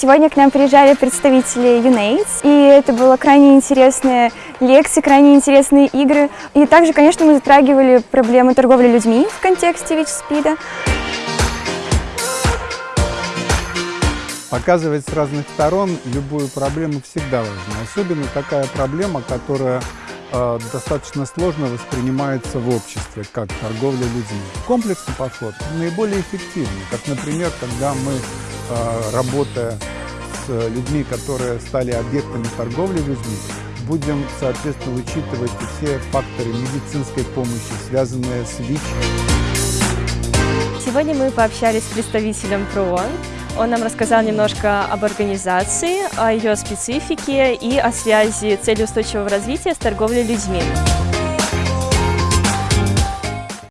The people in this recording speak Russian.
Сегодня к нам приезжали представители UNAIDS, и это было крайне интересные лекции, крайне интересные игры. И также, конечно, мы затрагивали проблемы торговли людьми в контексте ВИЧ-СПИДа. Показывать с разных сторон любую проблему всегда важно. Особенно такая проблема, которая э, достаточно сложно воспринимается в обществе, как торговля людьми. Комплексный подход наиболее эффективный, как, например, когда мы, работая с людьми, которые стали объектами торговли людьми, будем, соответственно, учитывать все факторы медицинской помощи, связанные с ВИЧ. Сегодня мы пообщались с представителем ПРООН. Он нам рассказал немножко об организации, о ее специфике и о связи цели устойчивого развития с торговлей людьми.